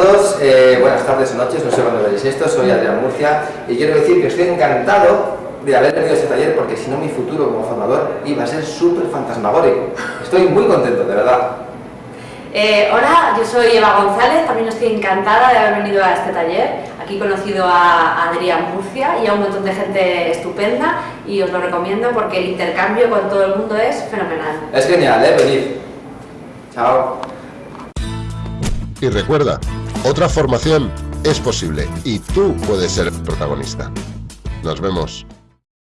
todos, eh, buenas tardes o noches, no sé cuándo veréis esto, soy Adrián Murcia y quiero decir que estoy encantado de haber tenido este taller porque si no mi futuro como formador iba a ser súper fantasmagórico. Estoy muy contento, de verdad. Eh, hola, yo soy Eva González, también estoy encantada de haber venido a este taller. Aquí he conocido a Adrián Murcia y a un montón de gente estupenda y os lo recomiendo porque el intercambio con todo el mundo es fenomenal. Es genial, ¿eh? Venid. Chao. Y recuerda, otra formación es posible y tú puedes ser protagonista. Nos vemos.